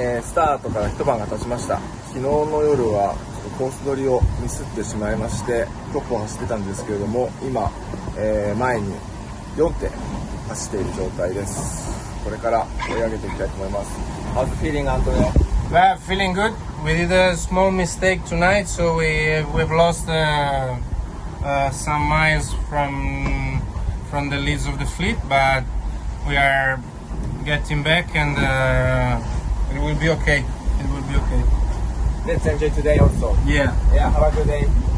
えー、スタートから一晩が経ちました昨日の夜はコース取りをミスってしまいましてトップを走ってたんですけれども今、えー、前に4手走っている状態ですこれから追い上げていきたいと思います How's the feeling, Antonio? Well, feeling good. We did a small mistake tonight, so we we've lost uh, uh, some miles from from the leads of the fleet, but we are getting back, and uh, be okay. It will be okay. Let's enjoy today also Yeah. Yeah, have a good day.